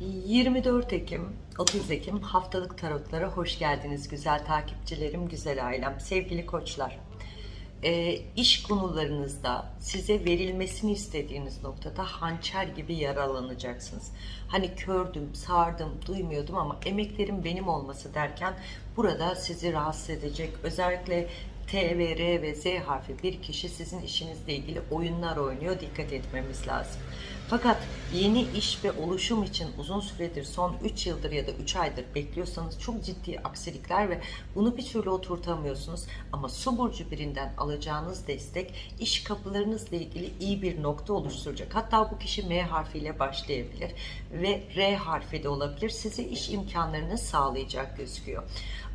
24 Ekim, 30 Ekim haftalık tarotlara hoş geldiniz güzel takipçilerim, güzel ailem, sevgili koçlar. Ee, iş konularınızda size verilmesini istediğiniz noktada hançer gibi yaralanacaksınız. Hani kördüm, sardım, duymuyordum ama emeklerim benim olması derken burada sizi rahatsız edecek. Özellikle T ve R ve Z harfi bir kişi sizin işinizle ilgili oyunlar oynuyor. Dikkat etmemiz lazım. Fakat yeni iş ve oluşum için uzun süredir son 3 yıldır ya da 3 aydır bekliyorsanız çok ciddi aksilikler ve bunu bir türlü oturtamıyorsunuz. Ama su burcu birinden alacağınız destek iş kapılarınızla ilgili iyi bir nokta oluşturacak. Hatta bu kişi M harfiyle başlayabilir ve R harfi de olabilir. Size iş imkanlarını sağlayacak gözüküyor.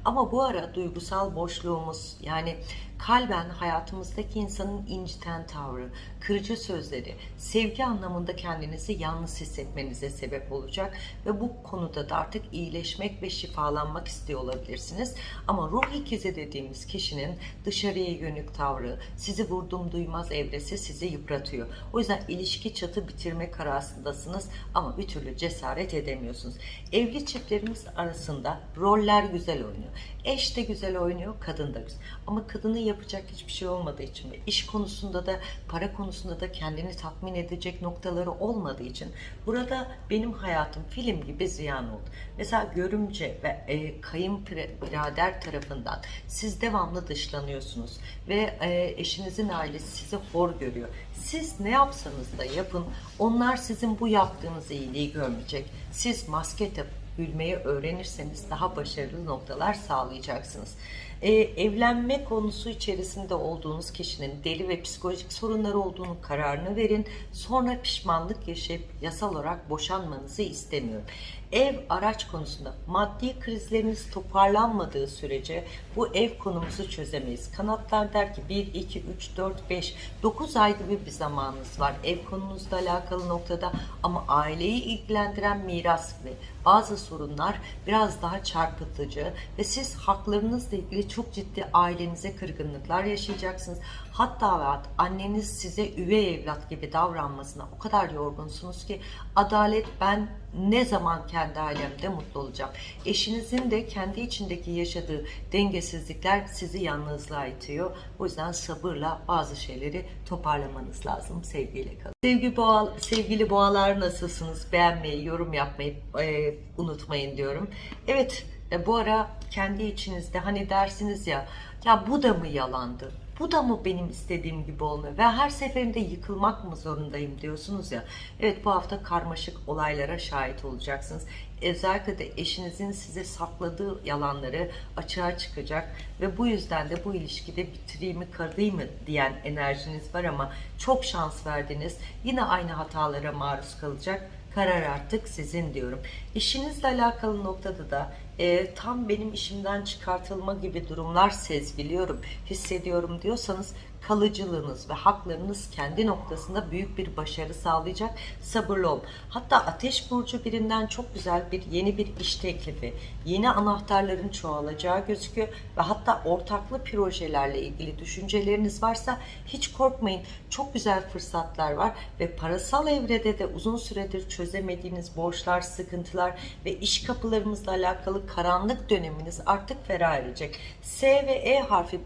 Ama bu ara duygusal boşluğumuz yani kalben hayatımızdaki insanın inciten tavrı, kırıcı sözleri, sevgi anlamında kendinizi yalnız hissetmenize sebep olacak ve bu konuda da artık iyileşmek ve şifalanmak istiyor olabilirsiniz. Ama ruh ikizi dediğimiz kişinin dışarıya yönük tavrı, sizi vurdum duymaz evresi sizi yıpratıyor. O yüzden ilişki çatı bitirme kararındasınız ama bir türlü cesaret edemiyorsunuz. Evli çiftlerimiz arasında roller güzel oynuyor. Eş de güzel oynuyor, kadın da güzel. Ama kadının yapacak hiçbir şey olmadığı için ve iş konusunda da para konusunda da kendini tatmin edecek noktaları olmadığı için burada benim hayatım film gibi ziyan oldu. Mesela görümce ve e, kayınbirader tarafından siz devamlı dışlanıyorsunuz ve e, eşinizin ailesi sizi hor görüyor. Siz ne yapsanız da yapın onlar sizin bu yaptığınız iyiliği görmeyecek. Siz maske takıp gülmeyi öğrenirseniz daha başarılı noktalar sağlayacaksınız. Ee, evlenme konusu içerisinde olduğunuz kişinin deli ve psikolojik sorunları olduğunu kararını verin. Sonra pişmanlık yaşayıp yasal olarak boşanmanızı istemiyorum. Ev araç konusunda maddi krizleriniz toparlanmadığı sürece bu ev konumuzu çözemeyiz. Kanatlar der ki 1, 2, 3, 4, 5, 9 ay gibi bir zamanınız var ev konunuzla alakalı noktada ama aileyi ilgilendiren miras ve bazı sorunlar biraz daha çarpıtıcı ve siz haklarınızla ilgili çok ciddi ailenize kırgınlıklar yaşayacaksınız. Hatta anneniz size üvey evlat gibi davranmasına o kadar yorgunsunuz ki adalet ben ne zaman kendi ailemde mutlu olacağım. Eşinizin de kendi içindeki yaşadığı dengesizlikler sizi yalnızlığa itiyor. O yüzden sabırla bazı şeyleri toparlamanız lazım. Sevgiyle kalın. Sevgi boğa, sevgili boğalar nasılsınız? Beğenmeyi, yorum yapmayı e, unutmayın diyorum. Evet e, bu ara kendi içinizde hani dersiniz ya ya bu da mı yalandı? Bu da mı benim istediğim gibi olmuyor? Ve her seferinde yıkılmak mı zorundayım diyorsunuz ya. Evet bu hafta karmaşık olaylara şahit olacaksınız. Özellikle de eşinizin size sakladığı yalanları açığa çıkacak ve bu yüzden de bu ilişkide bitireyim mi kalayım mı diyen enerjiniz var ama çok şans verdiniz. Yine aynı hatalara maruz kalacak karar artık sizin diyorum. İşinizle alakalı noktada da e, tam benim işimden çıkartılma gibi durumlar sezgiliyorum, hissediyorum diyorsanız kalıcılığınız ve haklarınız kendi noktasında büyük bir başarı sağlayacak. Sabırlı olun. Hatta Ateş Burcu birinden çok güzel bir yeni bir iş teklifi, yeni anahtarların çoğalacağı gözüküyor ve hatta ortaklı projelerle ilgili düşünceleriniz varsa hiç korkmayın. Çok güzel fırsatlar var ve parasal evrede de uzun süredir çözemediğiniz borçlar, sıkıntılar ve iş kapılarımızla alakalı karanlık döneminiz artık ferah erecek. S ve E harfi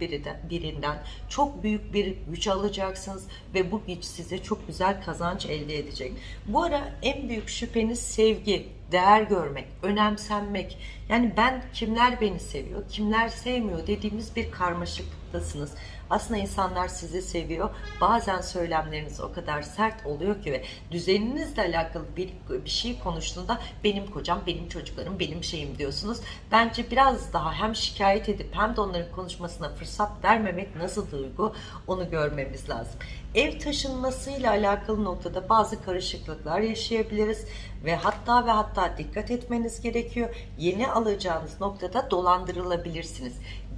birinden çok büyük bir güç alacaksınız ve bu güç size çok güzel kazanç elde edecek. Bu ara en büyük şüpheniz sevgi, değer görmek, önemsenmek. Yani ben kimler beni seviyor, kimler sevmiyor dediğimiz bir karmaşıklıktasınız. Aslında insanlar sizi seviyor. Bazen söylemleriniz o kadar sert oluyor ki ve düzeninizle alakalı bir, bir şey konuştuğunda benim kocam, benim çocuklarım, benim şeyim diyorsunuz. Bence biraz daha hem şikayet edip hem de onların konuşmasına fırsat vermemek nasıl duygu onu görmemiz lazım. Ev taşınmasıyla alakalı noktada bazı karışıklıklar yaşayabiliriz ve hatta ve hatta dikkat etmeniz gerekiyor. Yeni alacağınız noktada dolandırılabilirsiniz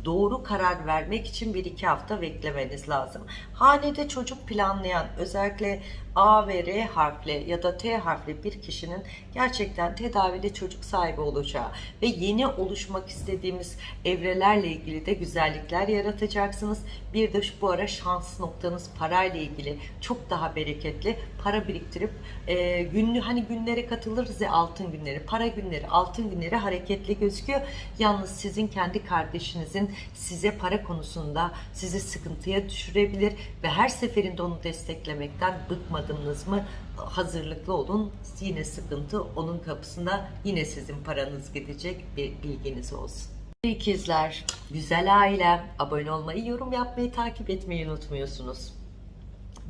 doğru karar vermek için bir iki hafta beklemeniz lazım. Hanede çocuk planlayan özellikle A ve R harfli ya da T harfli bir kişinin gerçekten tedavili çocuk sahibi olacağı ve yeni oluşmak istediğimiz evrelerle ilgili de güzellikler yaratacaksınız. Bir de bu ara şans noktanız parayla ilgili çok daha bereketli para biriktirip e, günlü hani günlere katılırız ya altın günleri, para günleri, altın günleri hareketli gözüküyor. Yalnız sizin kendi kardeşinizin size para konusunda sizi sıkıntıya düşürebilir ve her seferinde onu desteklemekten bıkmadınız mı hazırlıklı olun. Yine sıkıntı onun kapısında yine sizin paranız gidecek bir bilginiz olsun. İkizler, güzel aile, abone olmayı, yorum yapmayı, takip etmeyi unutmuyorsunuz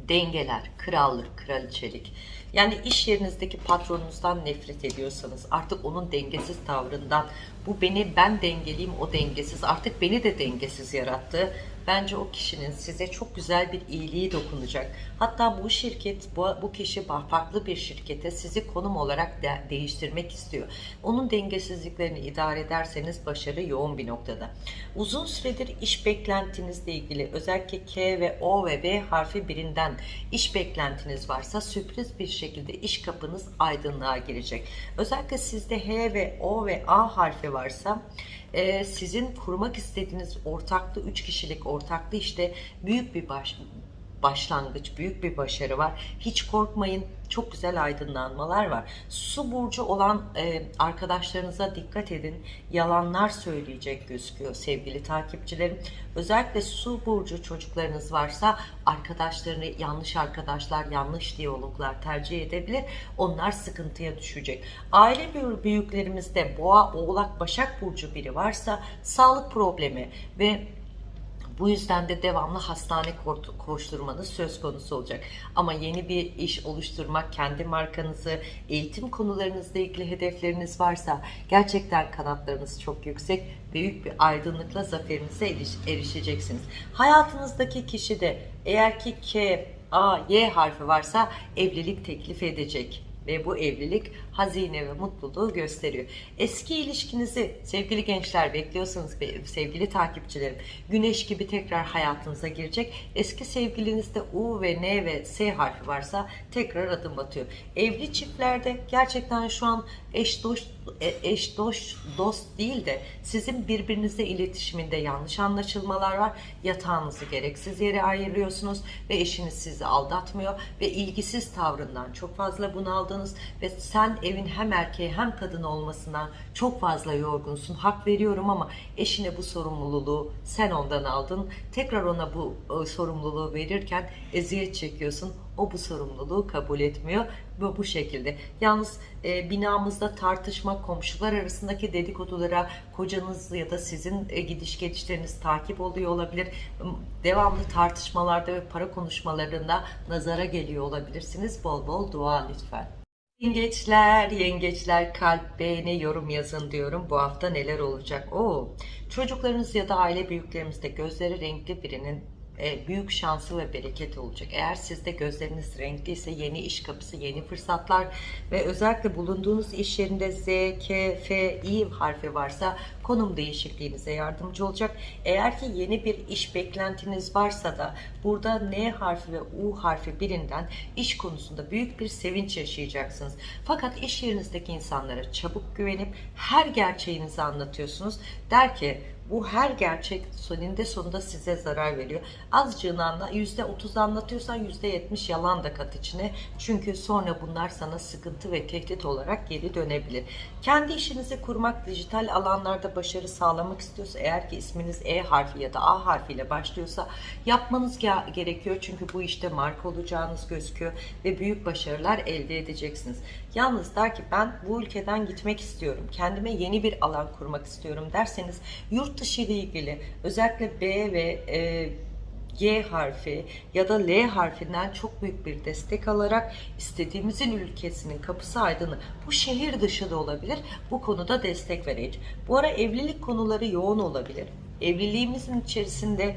dengeler, krallık, kraliçelik. Yani iş yerinizdeki patronunuzdan nefret ediyorsanız artık onun dengesiz tavrından bu beni ben dengeliyim o dengesiz artık beni de dengesiz yarattı. Bence o kişinin size çok güzel bir iyiliği dokunacak. Hatta bu şirket, bu, bu kişi farklı bir şirkete sizi konum olarak de, değiştirmek istiyor. Onun dengesizliklerini idare ederseniz başarı yoğun bir noktada. Uzun süredir iş beklentinizle ilgili özellikle K ve O ve B harfi birinden iş beklentiniz varsa sürpriz bir şekilde iş kapınız aydınlığa girecek. Özellikle sizde H ve O ve A harfi varsa e, sizin kurmak istediğiniz ortaklı 3 kişilik ortaklı işte büyük bir baş, başlangıç, büyük bir başarı var. Hiç korkmayın, çok güzel aydınlanmalar var. Su burcu olan e, arkadaşlarınıza dikkat edin. Yalanlar söyleyecek gözüküyor sevgili takipçilerim. Özellikle su burcu çocuklarınız varsa arkadaşlarını yanlış arkadaşlar, yanlış diyaloglar tercih edebilir. Onlar sıkıntıya düşecek. Aile büyüklerimizde boğa, oğlak, başak burcu biri varsa sağlık problemi ve bu yüzden de devamlı hastane koşturmanız söz konusu olacak. Ama yeni bir iş oluşturmak, kendi markanızı, eğitim konularınızla ilgili hedefleriniz varsa gerçekten kanatlarınız çok yüksek. Büyük bir aydınlıkla zaferinize erişeceksiniz. Hayatınızdaki kişi de eğer ki K, A, Y harfi varsa evlilik teklif edecek ve bu evlilik hazine ve mutluluğu gösteriyor. Eski ilişkinizi sevgili gençler bekliyorsanız sevgili takipçilerim güneş gibi tekrar hayatınıza girecek. Eski sevgilinizde U ve N ve S harfi varsa tekrar adım atıyor. Evli çiftlerde gerçekten şu an eş dost e, eş dost dost değil de sizin birbirinizle iletişiminde yanlış anlaşılmalar var. Yatağınızı gereksiz yere ayırıyorsunuz ve eşiniz sizi aldatmıyor ve ilgisiz tavrından çok fazla bunaldınız ve sen evin hem erkeği hem kadın olmasından çok fazla yorgunsun. Hak veriyorum ama eşine bu sorumluluğu sen ondan aldın. Tekrar ona bu e, sorumluluğu verirken eziyet çekiyorsun. O bu sorumluluğu kabul etmiyor ve bu şekilde. Yalnız e, binamızda tartışma, komşular arasındaki dedikodulara kocanız ya da sizin e, gidiş gelişleriniz takip oluyor olabilir. Devamlı tartışmalarda ve para konuşmalarında nazara geliyor olabilirsiniz. Bol bol dua lütfen. Yengeçler, yengeçler kalp, beğeni, yorum yazın diyorum. Bu hafta neler olacak? Oo, çocuklarınız ya da aile büyüklerimizde gözleri renkli birinin e, büyük şansı ve bereketi olacak. Eğer sizde gözleriniz renkliyse yeni iş kapısı, yeni fırsatlar ve özellikle bulunduğunuz iş yerinde Z, K, F, I harfi varsa konum değişikliğinize yardımcı olacak. Eğer ki yeni bir iş beklentiniz varsa da burada N harfi ve U harfi birinden iş konusunda büyük bir sevinç yaşayacaksınız. Fakat iş yerinizdeki insanlara çabuk güvenip her gerçeğinizi anlatıyorsunuz. Der ki bu her gerçek sonunda sonunda size zarar veriyor. Azıcığını anla, %30 anlatıyorsan %70 yalan da kat içine. Çünkü sonra bunlar sana sıkıntı ve tehdit olarak geri dönebilir. Kendi işinizi kurmak, dijital alanlarda başarı sağlamak istiyorsa, eğer ki isminiz E harfi ya da A harfiyle başlıyorsa yapmanız gerekiyor. Çünkü bu işte marka olacağınız gözüküyor ve büyük başarılar elde edeceksiniz. Yalnız der ki ben bu ülkeden gitmek istiyorum. Kendime yeni bir alan kurmak istiyorum derseniz yurt dışı ile ilgili özellikle B ve e, G harfi ya da L harfinden çok büyük bir destek alarak istediğimizin ülkesinin kapısı aydını bu şehir dışı da olabilir. Bu konuda destek vereceğiz. Bu ara evlilik konuları yoğun olabilir. Evliliğimizin içerisinde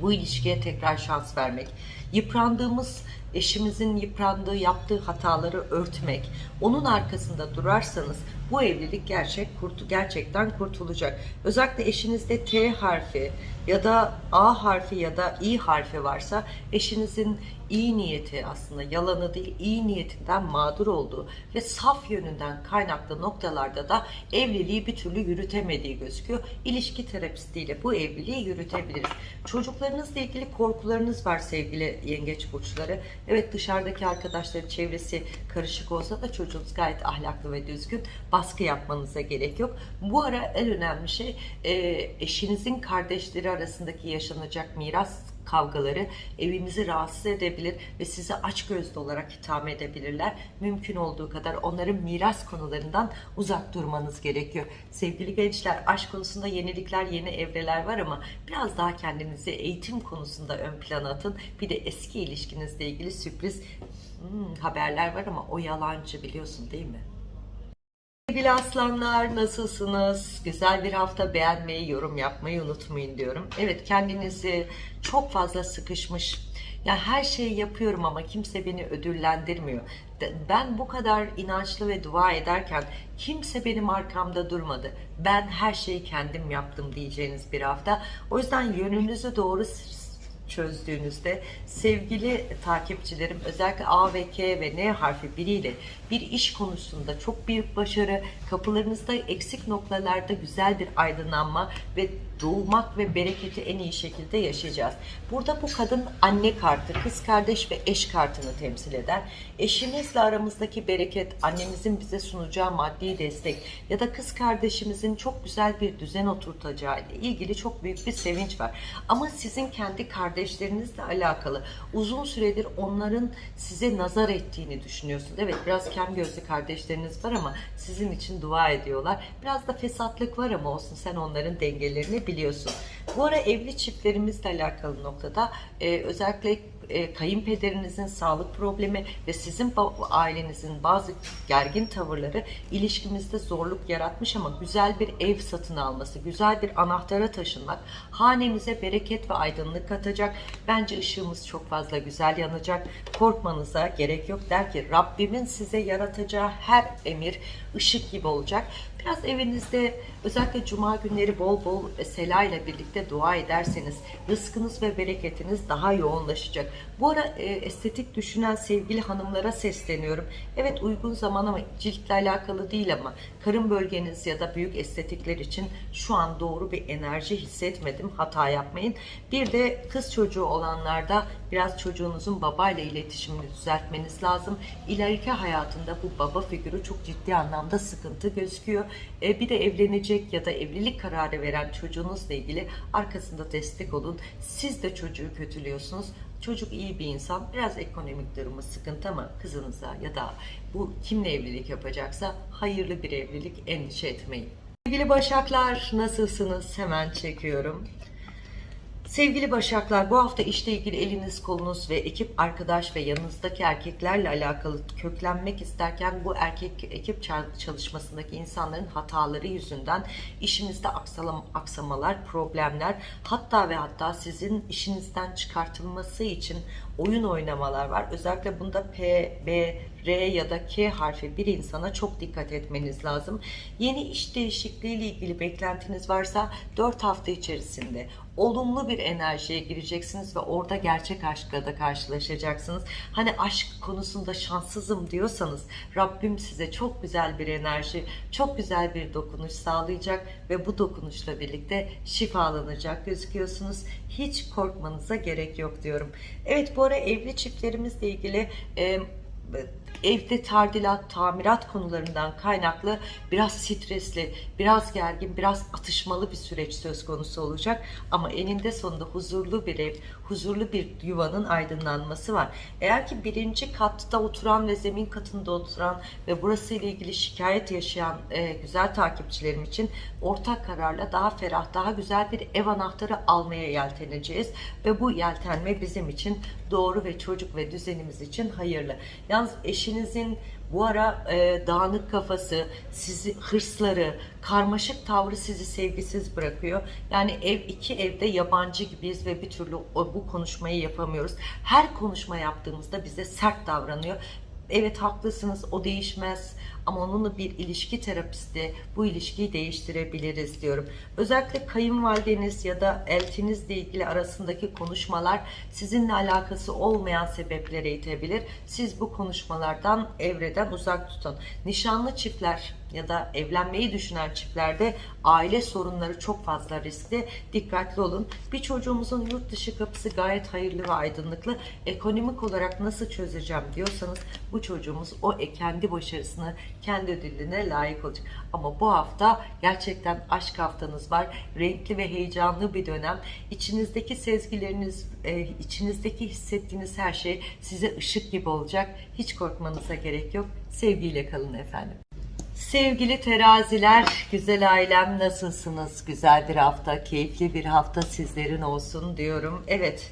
bu ilişkiye tekrar şans vermek Yıprandığımız eşimizin yıprandığı, yaptığı hataları örtmek, onun arkasında durarsanız bu evlilik gerçek kurtu gerçekten kurtulacak. Özellikle eşinizde T harfi ya da A harfi ya da İ harfi varsa eşinizin iyi niyeti aslında yalanı değil iyi niyetinden mağdur olduğu ve saf yönünden kaynaklı noktalarda da evliliği bir türlü yürütemediği gözüküyor. İlişki terapistiyle bu evliliği yürütebiliriz. Çocuklarınızla ilgili korkularınız var sevgili yengeç burçları. Evet dışarıdaki arkadaşları çevresi karışık olsa da çocuğunuz gayet ahlaklı ve düzgün. Baskı yapmanıza gerek yok. Bu ara en önemli şey e, eşinizin kardeşleri arasındaki yaşanacak miras kavgaları evimizi rahatsız edebilir ve sizi açgözlü olarak itham edebilirler. Mümkün olduğu kadar onların miras konularından uzak durmanız gerekiyor. Sevgili gençler aşk konusunda yenilikler, yeni evreler var ama biraz daha kendinizi eğitim konusunda ön plana atın. Bir de eski ilişkinizle ilgili sürpriz hmm, haberler var ama o yalancı biliyorsun değil mi? Sevgili aslanlar nasılsınız? Güzel bir hafta beğenmeyi, yorum yapmayı unutmayın diyorum. Evet kendinizi çok fazla sıkışmış. Ya her şeyi yapıyorum ama kimse beni ödüllendirmiyor. Ben bu kadar inançlı ve dua ederken kimse benim arkamda durmadı. Ben her şeyi kendim yaptım diyeceğiniz bir hafta. O yüzden yönünüzü doğru çözdüğünüzde sevgili takipçilerim özellikle A ve K ve N harfi biriyle bir iş konusunda çok büyük başarı, kapılarınızda eksik noktalarda güzel bir aydınlanma ve doğmak ve bereketi en iyi şekilde yaşayacağız. Burada bu kadın anne kartı, kız kardeş ve eş kartını temsil eder. Eşimizle aramızdaki bereket, annemizin bize sunacağı maddi destek ya da kız kardeşimizin çok güzel bir düzen oturtacağı ile ilgili çok büyük bir sevinç var. Ama sizin kendi kardeşlerinizle alakalı uzun süredir onların size nazar ettiğini düşünüyorsunuz. Evet biraz kem gözlü kardeşleriniz var ama sizin için dua ediyorlar. Biraz da fesatlık var ama olsun sen onların dengelerini biliyorsun. Bu ara evli çiftlerimizle alakalı noktada e, özellikle e, kayınpederinizin sağlık problemi ve sizin ailenizin bazı gergin tavırları ilişkimizde zorluk yaratmış ama güzel bir ev satın alması, güzel bir anahtara taşınmak hanemize bereket ve aydınlık katacak. Bence ışığımız çok fazla güzel yanacak. Korkmanıza gerek yok der ki Rabbimin size yaratacağı her emir ışık gibi olacak. Biraz evinizde özellikle cuma günleri bol bol sela ile birlikte dua ederseniz rızkınız ve bereketiniz daha yoğunlaşacak. Bu ara e, estetik düşünen sevgili hanımlara sesleniyorum. Evet uygun zaman ama ciltle alakalı değil ama karın bölgeniz ya da büyük estetikler için şu an doğru bir enerji hissetmedim. Hata yapmayın. Bir de kız çocuğu olanlarda biraz çocuğunuzun babayla iletişimini düzeltmeniz lazım. İleriki hayatında bu baba figürü çok ciddi anlamda sıkıntı gözüküyor. E, bir de evlenecek ya da evlilik kararı veren çocuğunuzla ilgili arkasında destek olun. Siz de çocuğu kötülüyorsunuz. Çocuk iyi bir insan, biraz ekonomik durumu sıkıntı ama kızınıza ya da bu kimle evlilik yapacaksa hayırlı bir evlilik endişe etmeyin. Sevgili Başaklar nasılsınız? Hemen çekiyorum. Sevgili Başaklar bu hafta işle ilgili eliniz kolunuz ve ekip arkadaş ve yanınızdaki erkeklerle alakalı köklenmek isterken bu erkek ekip çal- çalışmasındaki insanların hataları yüzünden işinizde aksamalar, problemler hatta ve hatta sizin işinizden çıkartılması için oyun oynamalar var. Özellikle bunda P, B, R ya da K harfi bir insana çok dikkat etmeniz lazım. Yeni iş değişikliği ile ilgili beklentiniz varsa 4 hafta içerisinde olumlu bir enerjiye gireceksiniz ve orada gerçek aşkla da karşılaşacaksınız. Hani aşk konusunda şanssızım diyorsanız Rabbim size çok güzel bir enerji, çok güzel bir dokunuş sağlayacak ve bu dokunuşla birlikte şifalanacak gözüküyorsunuz. Hiç korkmanıza gerek yok diyorum. Evet bu ara evli çiftlerimizle ilgili e, evde tadilat, tamirat konularından kaynaklı biraz stresli, biraz gergin, biraz atışmalı bir süreç söz konusu olacak. Ama eninde sonunda huzurlu bir ev, huzurlu bir yuvanın aydınlanması var. Eğer ki birinci katta oturan ve zemin katında oturan ve burası ile ilgili şikayet yaşayan e, güzel takipçilerim için ortak kararla daha ferah, daha güzel bir ev anahtarı almaya yelteneceğiz. Ve bu yeltenme bizim için doğru ve çocuk ve düzenimiz için hayırlı. Yalnız Yalnız eşinizin bu ara e, dağınık kafası, sizi hırsları, karmaşık tavrı sizi sevgisiz bırakıyor. Yani ev iki evde yabancı gibiyiz ve bir türlü o, bu konuşmayı yapamıyoruz. Her konuşma yaptığımızda bize sert davranıyor. Evet haklısınız o değişmez ama onunla bir ilişki terapisti bu ilişkiyi değiştirebiliriz diyorum. Özellikle kayınvalideniz ya da eltinizle ilgili arasındaki konuşmalar sizinle alakası olmayan sebeplere itebilir. Siz bu konuşmalardan evreden uzak tutun. Nişanlı çiftler ya da evlenmeyi düşünen çiftlerde aile sorunları çok fazla riskli. Dikkatli olun. Bir çocuğumuzun yurt dışı kapısı gayet hayırlı ve aydınlıklı. Ekonomik olarak nasıl çözeceğim diyorsanız bu çocuğumuz o kendi başarısını, kendi ödülüne layık olacak. Ama bu hafta gerçekten aşk haftanız var. Renkli ve heyecanlı bir dönem. İçinizdeki sezgileriniz, e, içinizdeki hissettiğiniz her şey size ışık gibi olacak. Hiç korkmanıza gerek yok. Sevgiyle kalın efendim. Sevgili teraziler, güzel ailem nasılsınız? Güzel bir hafta, keyifli bir hafta sizlerin olsun diyorum. Evet,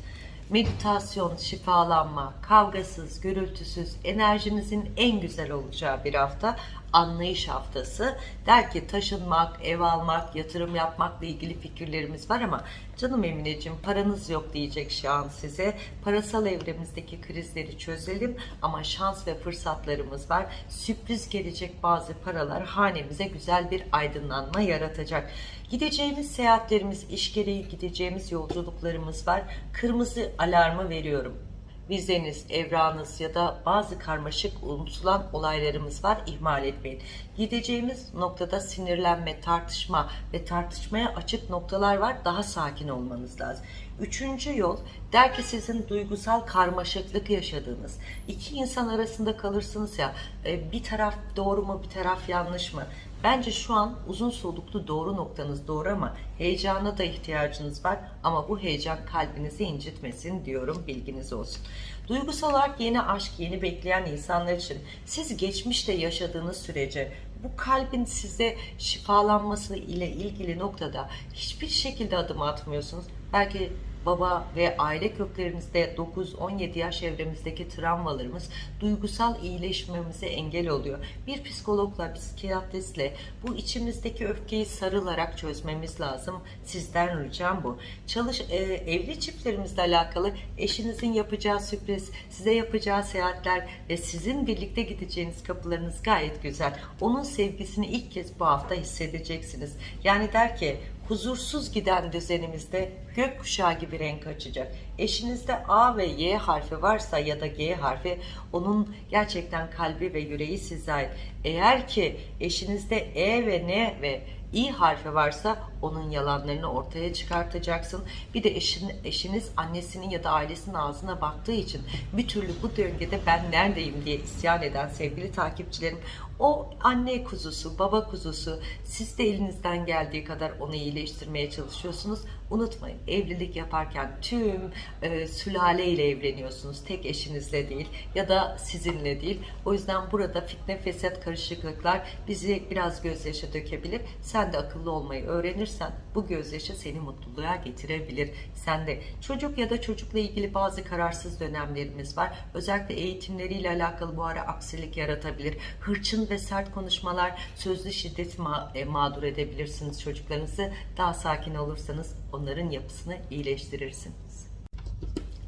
meditasyon, şifalanma, kavgasız, gürültüsüz, enerjinizin en güzel olacağı bir hafta. Anlayış haftası. Der ki taşınmak, ev almak, yatırım yapmakla ilgili fikirlerimiz var ama canım Emineciğim paranız yok diyecek şu an size. Parasal evremizdeki krizleri çözelim ama şans ve fırsatlarımız var. Sürpriz gelecek bazı paralar hanemize güzel bir aydınlanma yaratacak. Gideceğimiz seyahatlerimiz, iş gereği gideceğimiz yolculuklarımız var. Kırmızı alarmı veriyorum vizeniz, evranız ya da bazı karmaşık unutulan olaylarımız var. ihmal etmeyin. Gideceğimiz noktada sinirlenme, tartışma ve tartışmaya açık noktalar var. Daha sakin olmanız lazım. Üçüncü yol der ki sizin duygusal karmaşıklık yaşadığınız iki insan arasında kalırsınız ya e, bir taraf doğru mu bir taraf yanlış mı? Bence şu an uzun soluklu doğru noktanız doğru ama heyecana da ihtiyacınız var ama bu heyecan kalbinizi incitmesin diyorum bilginiz olsun. Duygusal olarak yeni aşk, yeni bekleyen insanlar için siz geçmişte yaşadığınız sürece bu kalbin size şifalanması ile ilgili noktada hiçbir şekilde adım atmıyorsunuz. Belki baba ve aile köklerinizde 9-17 yaş evremizdeki travmalarımız duygusal iyileşmemize engel oluyor. Bir psikologla, psikiyatristle bu içimizdeki öfkeyi sarılarak çözmemiz lazım. Sizden ricam bu. Çalış e, evli çiftlerimizle alakalı eşinizin yapacağı sürpriz, size yapacağı seyahatler ve sizin birlikte gideceğiniz kapılarınız gayet güzel. Onun sevgisini ilk kez bu hafta hissedeceksiniz. Yani der ki huzursuz giden düzenimizde gökkuşağı gibi renk açacak. Eşinizde A ve Y harfi varsa ya da G harfi onun gerçekten kalbi ve yüreği size ait. Eğer ki eşinizde E ve N ve İ harfi varsa onun yalanlarını ortaya çıkartacaksın. Bir de eşin, eşiniz annesinin ya da ailesinin ağzına baktığı için bir türlü bu döngüde ben neredeyim diye isyan eden sevgili takipçilerim o anne kuzusu, baba kuzusu siz de elinizden geldiği kadar onu iyileştirmeye çalışıyorsunuz. Unutmayın evlilik yaparken tüm e, sülaleyle evleniyorsunuz. Tek eşinizle değil ya da sizinle değil. O yüzden burada fitne, fesat, karışıklıklar bizi biraz gözyaşı dökebilir. Sen de akıllı olmayı öğrenirsen bu gözyaşı seni mutluluğa getirebilir. Sen de çocuk ya da çocukla ilgili bazı kararsız dönemlerimiz var. Özellikle eğitimleriyle alakalı bu ara aksilik yaratabilir. Hırçın ve sert konuşmalar, sözlü şiddet ma e, mağdur edebilirsiniz çocuklarınızı. Daha sakin olursanız onların yapısını iyileştirirsiniz.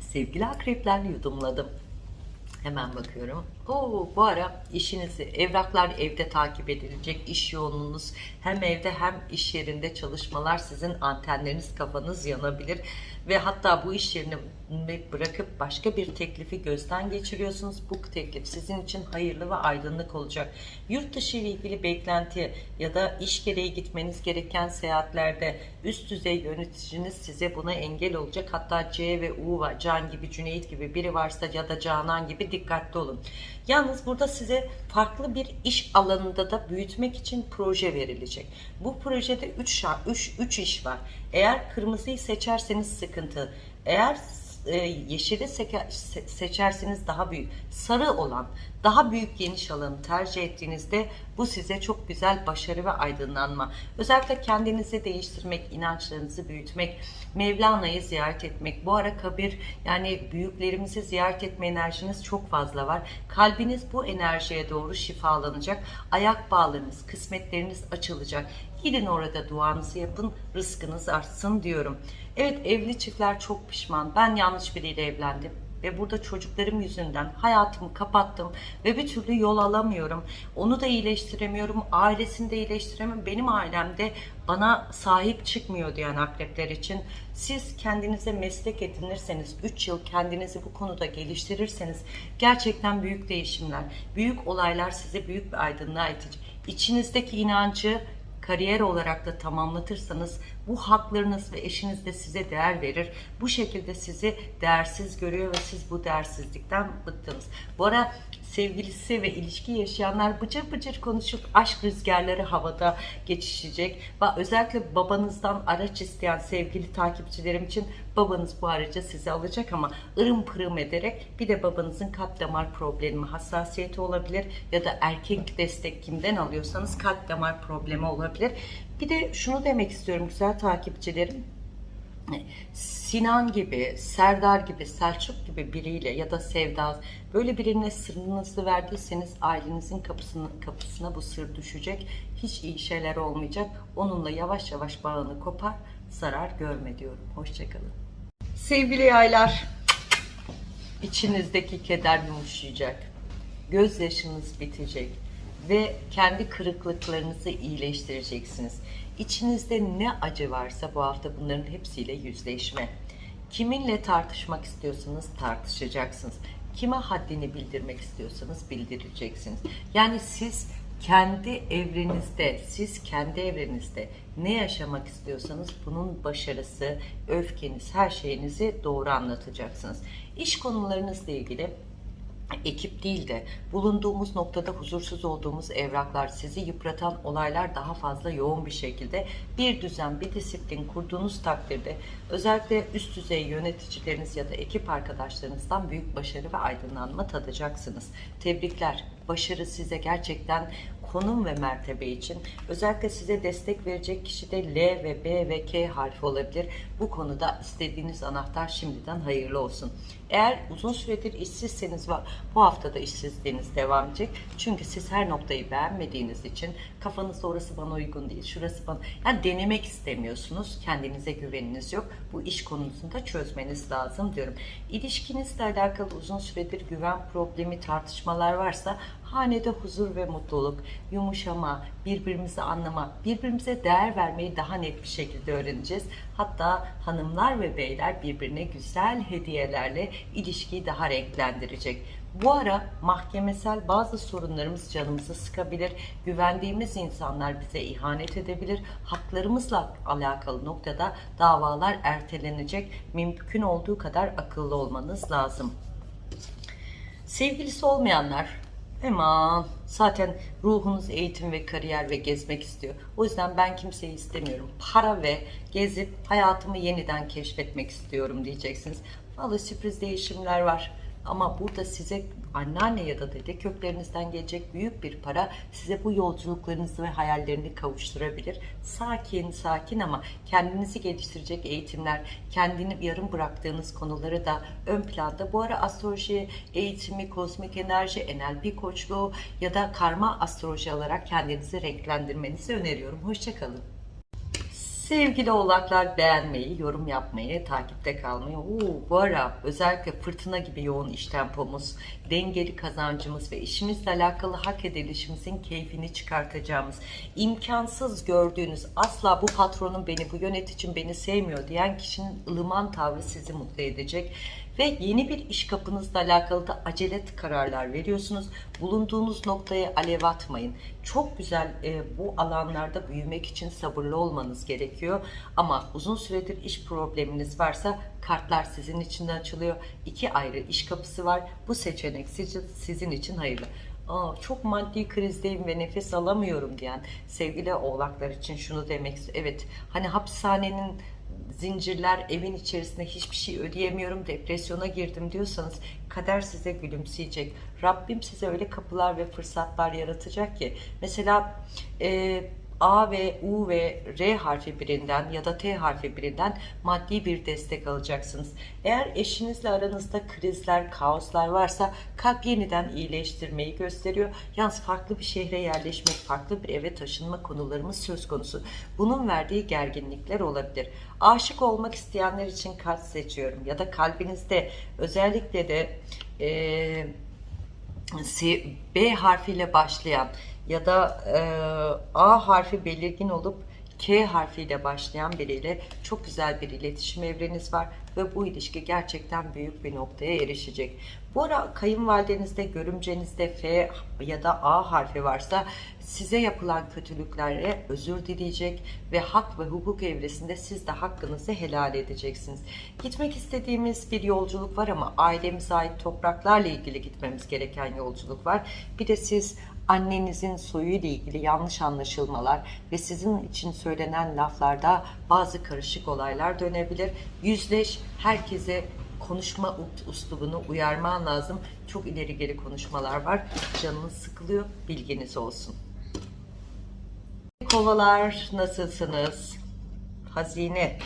Sevgili akrepler yudumladım. Hemen bakıyorum. Oo, bu ara işinizi, evraklar evde takip edilecek, iş yoğunluğunuz hem evde hem iş yerinde çalışmalar sizin antenleriniz kafanız yanabilir ve hatta bu iş yerini bırakıp başka bir teklifi gözden geçiriyorsunuz. Bu teklif sizin için hayırlı ve aydınlık olacak. Yurt dışı ile ilgili beklenti ya da iş gereği gitmeniz gereken seyahatlerde üst düzey yöneticiniz size buna engel olacak. Hatta C ve U var, Can gibi, Cüneyt gibi biri varsa ya da Canan gibi dikkatli olun. Yalnız burada size farklı bir iş alanında da büyütmek için proje verilecek. Bu projede 3 3 3 iş var. Eğer kırmızıyı seçerseniz sıkıntı. Eğer e, yeşili seçerseniz daha büyük. Sarı olan Daha büyük geniş alanı tercih ettiğinizde bu size çok güzel başarı ve aydınlanma. Özellikle kendinizi değiştirmek, inançlarınızı büyütmek, Mevlana'yı ziyaret etmek. Bu ara kabir yani büyüklerimizi ziyaret etme enerjiniz çok fazla var. Kalbiniz bu enerjiye doğru şifalanacak. Ayak bağlarınız, kısmetleriniz açılacak. Gidin orada duanızı yapın, rızkınız artsın diyorum. Evet evli çiftler çok pişman. Ben yanlış biriyle evlendim ve burada çocuklarım yüzünden hayatımı kapattım ve bir türlü yol alamıyorum. Onu da iyileştiremiyorum, ailesini de iyileştiremiyorum. Benim ailemde bana sahip çıkmıyor diyen akrepler için siz kendinize meslek edinirseniz, 3 yıl kendinizi bu konuda geliştirirseniz gerçekten büyük değişimler, büyük olaylar size büyük bir aydınlığa itecek. İçinizdeki inancı kariyer olarak da tamamlatırsanız bu haklarınız ve eşiniz de size değer verir. Bu şekilde sizi değersiz görüyor ve siz bu değersizlikten bıktınız. Bu ara sevgilisi ve ilişki yaşayanlar bıcır bıcır konuşup aşk rüzgarları havada geçişecek. Ve özellikle babanızdan araç isteyen sevgili takipçilerim için babanız bu aracı size alacak ama ırım pırım ederek bir de babanızın kalp damar problemi hassasiyeti olabilir ya da erkek destek kimden alıyorsanız kalp damar problemi olabilir. Bir de şunu demek istiyorum güzel takipçilerim. Sinan gibi, Serdar gibi, Selçuk gibi biriyle ya da Sevda böyle birine sırrınızı verdiyseniz ailenizin kapısına, kapısına bu sır düşecek. Hiç iyi şeyler olmayacak. Onunla yavaş yavaş bağını kopar, zarar görme diyorum. Hoşçakalın. Sevgili yaylar, içinizdeki keder yumuşayacak. Gözyaşınız bitecek ve kendi kırıklıklarınızı iyileştireceksiniz. İçinizde ne acı varsa bu hafta bunların hepsiyle yüzleşme. Kiminle tartışmak istiyorsanız tartışacaksınız. Kime haddini bildirmek istiyorsanız bildireceksiniz. Yani siz kendi evrenizde, siz kendi evrenizde ne yaşamak istiyorsanız bunun başarısı, öfkeniz, her şeyinizi doğru anlatacaksınız. İş konularınızla ilgili ekip değil de bulunduğumuz noktada huzursuz olduğumuz evraklar, sizi yıpratan olaylar daha fazla yoğun bir şekilde bir düzen, bir disiplin kurduğunuz takdirde özellikle üst düzey yöneticileriniz ya da ekip arkadaşlarınızdan büyük başarı ve aydınlanma tadacaksınız. Tebrikler. Başarı size gerçekten konum ve mertebe için özellikle size destek verecek kişi de L ve B ve K harfi olabilir. Bu konuda istediğiniz anahtar şimdiden hayırlı olsun. Eğer uzun süredir işsizseniz var, bu hafta da işsizliğiniz devam edecek. Çünkü siz her noktayı beğenmediğiniz için kafanızda orası bana uygun değil, şurası bana... Yani denemek istemiyorsunuz, kendinize güveniniz yok. Bu iş konusunda çözmeniz lazım diyorum. İlişkinizle alakalı uzun süredir güven problemi, tartışmalar varsa hanede huzur ve mutluluk, yumuşama, birbirimizi anlama, birbirimize değer vermeyi daha net bir şekilde öğreneceğiz. Hatta hanımlar ve beyler birbirine güzel hediyelerle ilişkiyi daha renklendirecek. Bu ara mahkemesel bazı sorunlarımız canımızı sıkabilir. Güvendiğimiz insanlar bize ihanet edebilir. Haklarımızla alakalı noktada davalar ertelenecek. Mümkün olduğu kadar akıllı olmanız lazım. Sevgilisi olmayanlar Aman zaten ruhunuz eğitim ve kariyer ve gezmek istiyor. O yüzden ben kimseyi istemiyorum. Para ve gezip hayatımı yeniden keşfetmek istiyorum diyeceksiniz. Vallahi sürpriz değişimler var. Ama burada size anneanne ya da dede köklerinizden gelecek büyük bir para size bu yolculuklarınızı ve hayallerini kavuşturabilir. Sakin sakin ama kendinizi geliştirecek eğitimler, kendini yarım bıraktığınız konuları da ön planda. Bu ara astroloji eğitimi, kozmik enerji, NLP koçluğu ya da karma astroloji alarak kendinizi renklendirmenizi öneriyorum. Hoşçakalın. Sevgili oğlaklar beğenmeyi, yorum yapmayı, takipte kalmayı. Oo, bu ara özellikle fırtına gibi yoğun iş tempomuz, dengeli kazancımız ve işimizle alakalı hak edilişimizin keyfini çıkartacağımız, imkansız gördüğünüz asla bu patronun beni, bu yöneticim beni sevmiyor diyen kişinin ılıman tavrı sizi mutlu edecek ve yeni bir iş kapınızla alakalı da acele kararlar veriyorsunuz. Bulunduğunuz noktaya alev atmayın. Çok güzel e, bu alanlarda büyümek için sabırlı olmanız gerekiyor. Ama uzun süredir iş probleminiz varsa kartlar sizin için de açılıyor. İki ayrı iş kapısı var. Bu seçenek sizin, için hayırlı. Aa, çok maddi krizdeyim ve nefes alamıyorum diyen sevgili oğlaklar için şunu demek Evet hani hapishanenin zincirler, evin içerisinde hiçbir şey ödeyemiyorum, depresyona girdim diyorsanız kader size gülümseyecek. Rabbim size öyle kapılar ve fırsatlar yaratacak ki mesela e, A ve U ve R harfi birinden ya da T harfi birinden maddi bir destek alacaksınız. Eğer eşinizle aranızda krizler, kaoslar varsa kalp yeniden iyileştirmeyi gösteriyor. Yalnız farklı bir şehre yerleşmek, farklı bir eve taşınma konularımız söz konusu. Bunun verdiği gerginlikler olabilir. Aşık olmak isteyenler için kalp seçiyorum ya da kalbinizde özellikle de eee C- B harfiyle başlayan ya da e, A harfi belirgin olup K harfiyle başlayan biriyle çok güzel bir iletişim evreniz var ve bu ilişki gerçekten büyük bir noktaya erişecek. Bu ara kayınvalidenizde, görümcenizde F ya da A harfi varsa size yapılan kötülüklere özür dileyecek ve hak ve hukuk evresinde siz de hakkınızı helal edeceksiniz. Gitmek istediğimiz bir yolculuk var ama ailemize ait topraklarla ilgili gitmemiz gereken yolculuk var. Bir de siz annenizin soyuyla ilgili yanlış anlaşılmalar ve sizin için söylenen laflarda bazı karışık olaylar dönebilir. Yüzleş, herkese konuşma uslubunu uyarman lazım. Çok ileri geri konuşmalar var. Canınız sıkılıyor, bilginiz olsun. Kovalar nasılsınız? Hazine.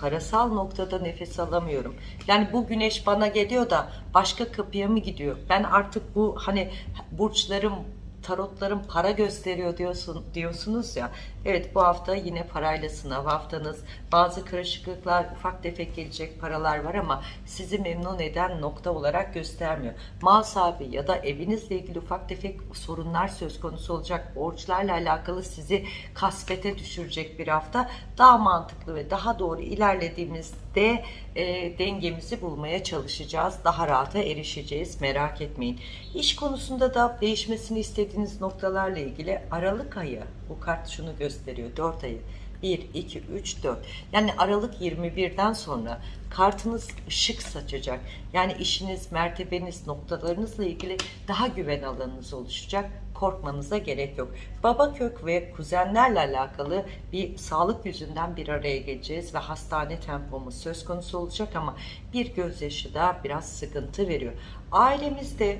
Parasal noktada nefes alamıyorum. Yani bu güneş bana geliyor da başka kapıya mı gidiyor? Ben artık bu hani burçlarım tarotlarım para gösteriyor diyorsun diyorsunuz ya. Evet bu hafta yine parayla sınav haftanız. Bazı karışıklıklar, ufak tefek gelecek paralar var ama sizi memnun eden nokta olarak göstermiyor. Mal sahibi ya da evinizle ilgili ufak tefek sorunlar söz konusu olacak. Borçlarla alakalı sizi kasvete düşürecek bir hafta. Daha mantıklı ve daha doğru ilerlediğimizde e, dengemizi bulmaya çalışacağız. Daha rahata erişeceğiz. Merak etmeyin. İş konusunda da değişmesini istediğiniz noktalarla ilgili Aralık ayı bu kart şunu gösteriyor. 4 ayı 1, 2, 3, 4. Yani Aralık 21'den sonra kartınız ışık saçacak. Yani işiniz, mertebeniz, noktalarınızla ilgili daha güven alanınız oluşacak. Korkmanıza gerek yok. Baba kök ve kuzenlerle alakalı bir sağlık yüzünden bir araya geleceğiz ve hastane tempomuz söz konusu olacak ama bir gözyaşı da biraz sıkıntı veriyor. Ailemizde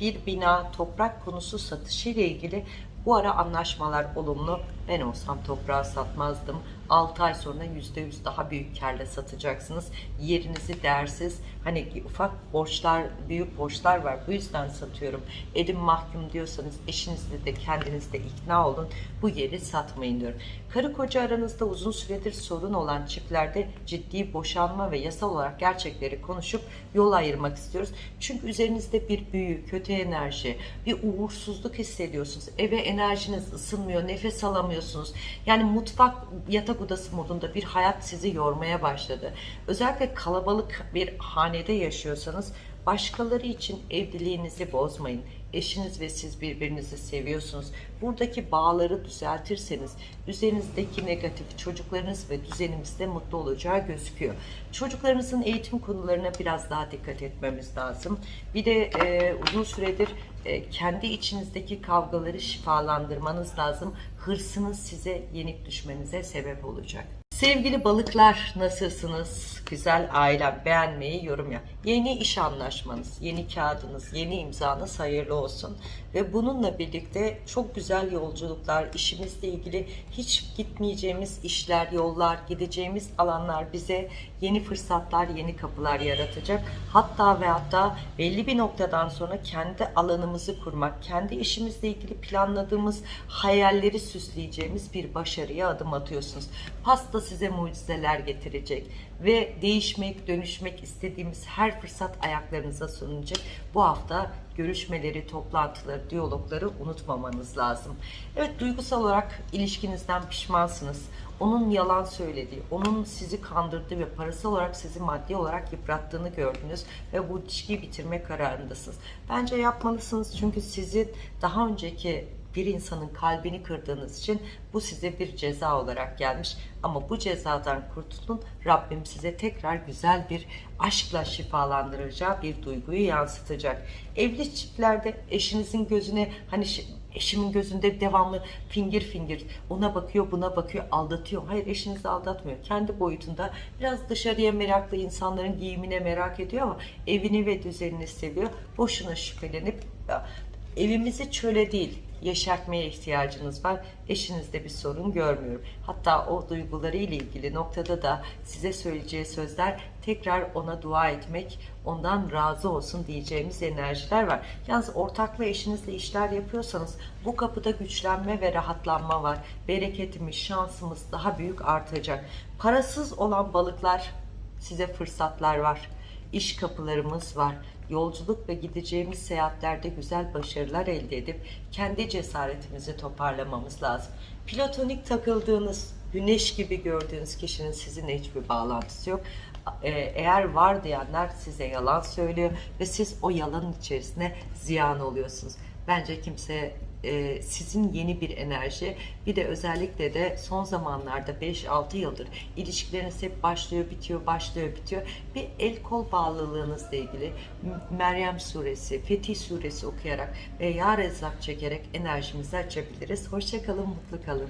bir bina, toprak konusu satışı ile ilgili bu ara anlaşmalar olumlu. Ben olsam toprağı satmazdım. 6 ay sonra %100 daha büyük karla satacaksınız. Yerinizi değersiz. Hani ufak borçlar, büyük borçlar var. Bu yüzden satıyorum. Elim mahkum diyorsanız eşinizle de kendinizle ikna olun. Bu yeri satmayın diyorum. Karı koca aranızda uzun süredir sorun olan çiftlerde ciddi boşanma ve yasal olarak gerçekleri konuşup yol ayırmak istiyoruz. Çünkü üzerinizde bir büyü, kötü enerji, bir uğursuzluk hissediyorsunuz. Eve enerjiniz ısınmıyor, nefes alamıyorsunuz. Yani mutfak, yatak odası modunda bir hayat sizi yormaya başladı. Özellikle kalabalık bir hanede yaşıyorsanız başkaları için evliliğinizi bozmayın. Eşiniz ve siz birbirinizi seviyorsunuz. Buradaki bağları düzeltirseniz üzerinizdeki negatif çocuklarınız ve düzenimizde mutlu olacağı gözüküyor. Çocuklarınızın eğitim konularına biraz daha dikkat etmemiz lazım. Bir de e, uzun süredir e, kendi içinizdeki kavgaları şifalandırmanız lazım. Hırsınız size yenik düşmenize sebep olacak. Sevgili balıklar nasılsınız? Güzel ailem beğenmeyi, yorum yap. Yeni iş anlaşmanız, yeni kağıdınız, yeni imzanız hayırlı olsun. Ve bununla birlikte çok güzel yolculuklar, işimizle ilgili hiç gitmeyeceğimiz işler, yollar, gideceğimiz alanlar bize yeni fırsatlar, yeni kapılar yaratacak. Hatta ve hatta belli bir noktadan sonra kendi alanımızı kurmak, kendi işimizle ilgili planladığımız hayalleri süsleyeceğimiz bir başarıya adım atıyorsunuz. Pasta size mucizeler getirecek ve değişmek, dönüşmek istediğimiz her fırsat ayaklarınıza sunulacak. Bu hafta görüşmeleri, toplantıları, diyalogları unutmamanız lazım. Evet duygusal olarak ilişkinizden pişmansınız. Onun yalan söylediği, onun sizi kandırdığı ve parasal olarak sizi maddi olarak yıprattığını gördünüz ve bu ilişkiyi bitirme kararındasınız. Bence yapmalısınız çünkü sizin daha önceki bir insanın kalbini kırdığınız için bu size bir ceza olarak gelmiş. Ama bu cezadan kurtulun. Rabbim size tekrar güzel bir aşkla şifalandıracağı bir duyguyu yansıtacak. Evli çiftlerde eşinizin gözüne hani Eşimin gözünde devamlı fingir fingir ona bakıyor buna bakıyor aldatıyor. Hayır eşinizi aldatmıyor. Kendi boyutunda biraz dışarıya meraklı insanların giyimine merak ediyor ama evini ve düzenini seviyor. Boşuna şüphelenip evimizi çöle değil yeşertmeye ihtiyacınız var. Eşinizde bir sorun görmüyorum. Hatta o duyguları ile ilgili noktada da size söyleyeceği sözler tekrar ona dua etmek, ondan razı olsun diyeceğimiz enerjiler var. Yalnız ortaklı eşinizle işler yapıyorsanız bu kapıda güçlenme ve rahatlanma var. Bereketimiz, şansımız daha büyük artacak. Parasız olan balıklar size fırsatlar var. İş kapılarımız var. Yolculuk ve gideceğimiz seyahatlerde güzel başarılar elde edip kendi cesaretimizi toparlamamız lazım. Platonik takıldığınız, güneş gibi gördüğünüz kişinin sizinle hiçbir bağlantısı yok. Ee, Eğer var diyenler size yalan söylüyor ve siz o yalanın içerisine ziyan oluyorsunuz. Bence kimse e, sizin yeni bir enerji bir de özellikle de son zamanlarda 5-6 yıldır ilişkileriniz hep başlıyor bitiyor başlıyor bitiyor bir el kol bağlılığınızla ilgili Meryem suresi Fetih suresi okuyarak ve Ya Rezzak çekerek enerjimizi açabiliriz. Hoşçakalın mutlu kalın.